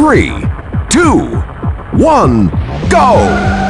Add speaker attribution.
Speaker 1: three, two, one, go!